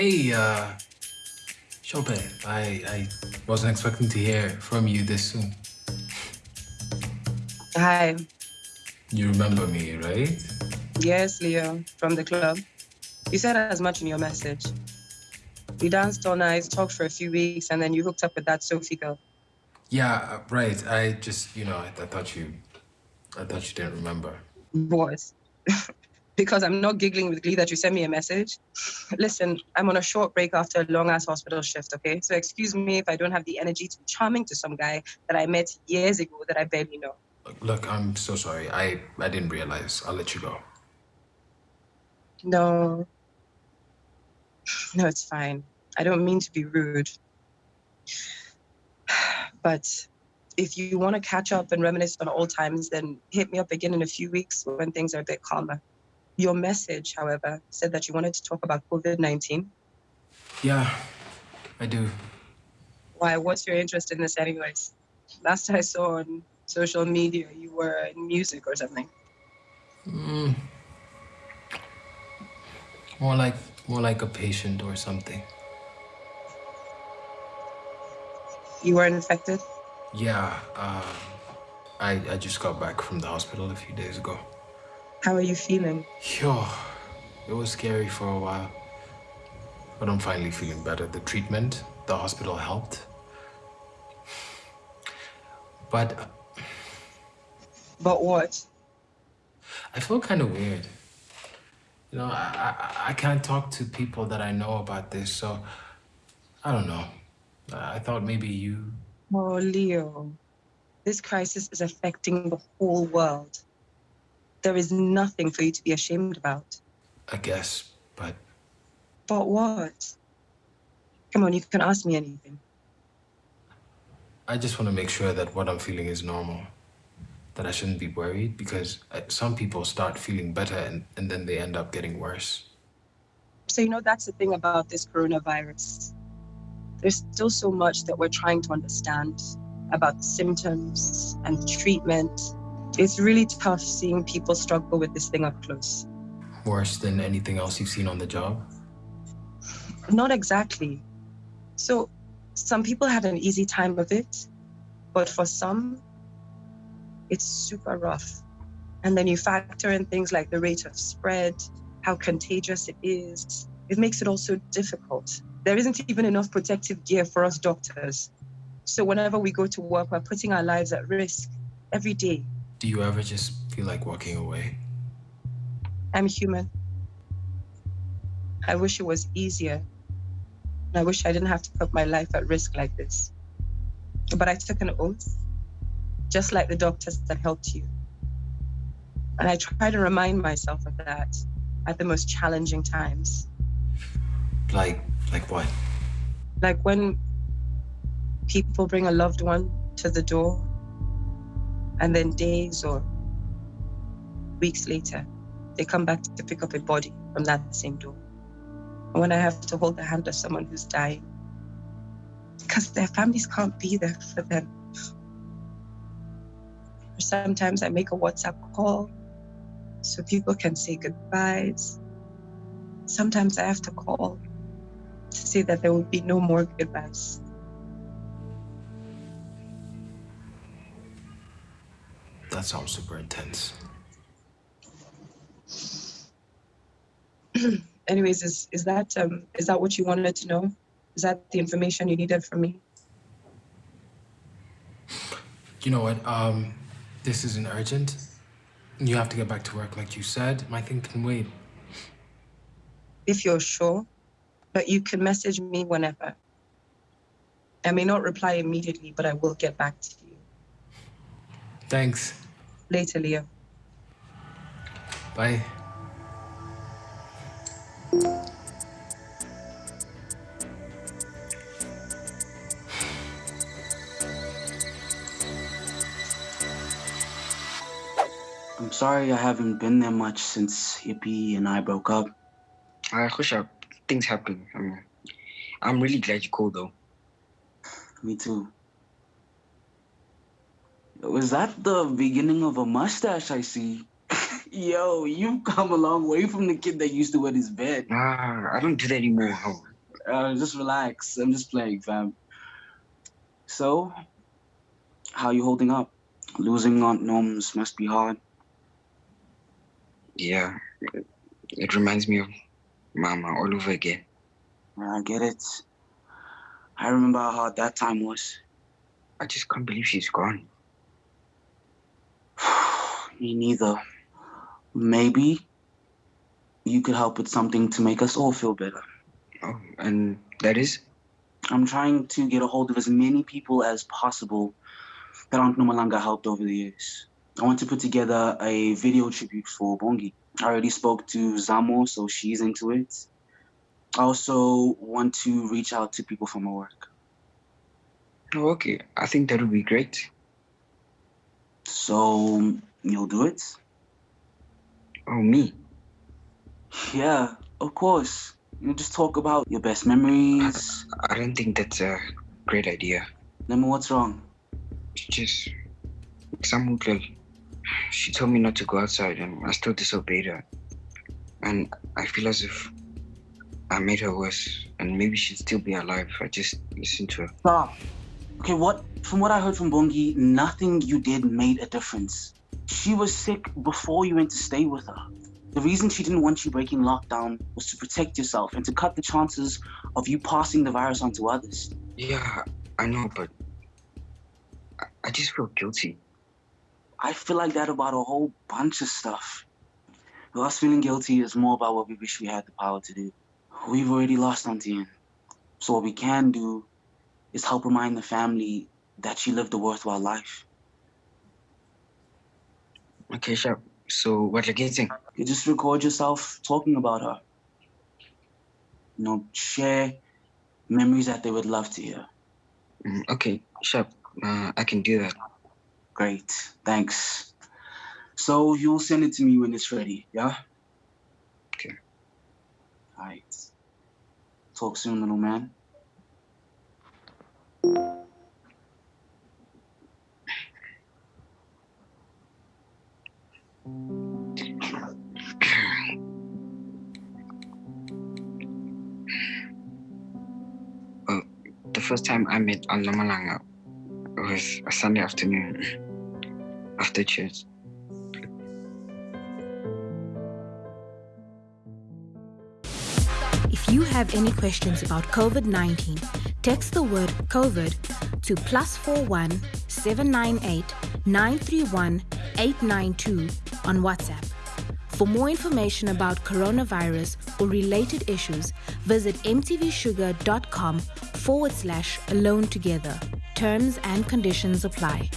Hey, uh, Chopin, I, I wasn't expecting to hear from you this soon. Hi. You remember me, right? Yes, Leo, from the club. You said as much in your message. We danced all night, talked for a few weeks, and then you hooked up with that Sophie girl. Yeah, uh, right. I just, you know, I, I thought you, I thought you didn't remember. What? because I'm not giggling with glee that you sent me a message. Listen, I'm on a short break after a long ass hospital shift, okay? So excuse me if I don't have the energy to be charming to some guy that I met years ago that I barely know. Look, I'm so sorry. I, I didn't realize. I'll let you go. No. No, it's fine. I don't mean to be rude. But if you want to catch up and reminisce on old times, then hit me up again in a few weeks when things are a bit calmer. Your message, however, said that you wanted to talk about COVID 19. Yeah, I do. Why? What's your interest in this, anyways? Last I saw on social media, you were in music or something. Mm. More like more like a patient or something. You were infected? Yeah, um, I I just got back from the hospital a few days ago. How are you feeling? Yo, it was scary for a while. But I'm finally feeling better. The treatment, the hospital helped. But... Uh, but what? I feel kind of weird. You know, I, I, I can't talk to people that I know about this, so I don't know. I thought maybe you... Oh, Leo, this crisis is affecting the whole world. There is nothing for you to be ashamed about. I guess, but... But what? Come on, you can ask me anything. I just want to make sure that what I'm feeling is normal. That I shouldn't be worried because uh, some people start feeling better and, and then they end up getting worse. So, you know, that's the thing about this coronavirus. There's still so much that we're trying to understand about the symptoms and treatment it's really tough seeing people struggle with this thing up close. Worse than anything else you've seen on the job? Not exactly. So some people had an easy time of it, but for some, it's super rough. And then you factor in things like the rate of spread, how contagious it is. It makes it all so difficult. There isn't even enough protective gear for us doctors. So whenever we go to work, we're putting our lives at risk every day. Do you ever just feel like walking away? I'm human. I wish it was easier. I wish I didn't have to put my life at risk like this. But I took an oath, just like the doctors that helped you. And I try to remind myself of that at the most challenging times. Like, like what? Like when people bring a loved one to the door and then days or weeks later, they come back to pick up a body from that same door. And when I have to hold the hand of someone who's dying, because their families can't be there for them. Sometimes I make a WhatsApp call so people can say goodbyes. Sometimes I have to call to say that there will be no more goodbyes. That sounds super intense. Anyways, is is that um is that what you wanted to know? Is that the information you needed from me? You know what? Um, this isn't urgent. You have to get back to work, like you said. My thing can wait. If you're sure, but you can message me whenever. I may not reply immediately, but I will get back to you. Thanks. Later, Leo. Bye. I'm sorry I haven't been there much since Hippie and I broke up. I wish things happen. I'm, I'm really glad you called though. Me too. Was that the beginning of a mustache I see? Yo, you've come a long way from the kid that used to wet his bed. Nah, I don't do that anymore. uh, just relax. I'm just playing, fam. So, how you holding up? Losing Aunt Gnomes must be hard. Yeah, it, it reminds me of Mama all over again. I get it. I remember how hard that time was. I just can't believe she's gone. Me neither. Maybe you could help with something to make us all feel better. Oh, and that is? I'm trying to get a hold of as many people as possible that Aunt Nomalanga helped over the years. I want to put together a video tribute for Bongi. I already spoke to Zamo, so she's into it. I also want to reach out to people from my work. Oh, okay. I think that would be great. So you'll do it? Oh, me? Yeah, of course. You just talk about your best memories. I don't think that's a great idea. Then what's wrong? Just some girl. She told me not to go outside, and I still disobeyed her. And I feel as if I made her worse, and maybe she'd still be alive if I just listened to her. Stop. Okay, what? From what I heard from Bongi, nothing you did made a difference. She was sick before you went to stay with her. The reason she didn't want you breaking lockdown was to protect yourself and to cut the chances of you passing the virus on to others. Yeah, I know, but I, I just feel guilty. I feel like that about a whole bunch of stuff. But us feeling guilty is more about what we wish we had the power to do. We've already lost Auntie Anne. So what we can do is help remind the family that she lived a worthwhile life. Okay, sure. So what are you getting? You just record yourself talking about her. You know, share memories that they would love to hear. Mm, okay, sure. Uh, I can do that. Great, thanks. So you'll send it to me when it's ready, yeah? Okay. All right. Talk soon, little man. First time I met Nomalanga was a Sunday afternoon after church. If you have any questions about COVID 19, text the word COVID to plus 41 798 931 892 on WhatsApp. For more information about coronavirus or related issues, visit mtvshuga.com forward slash alone together. Terms and conditions apply.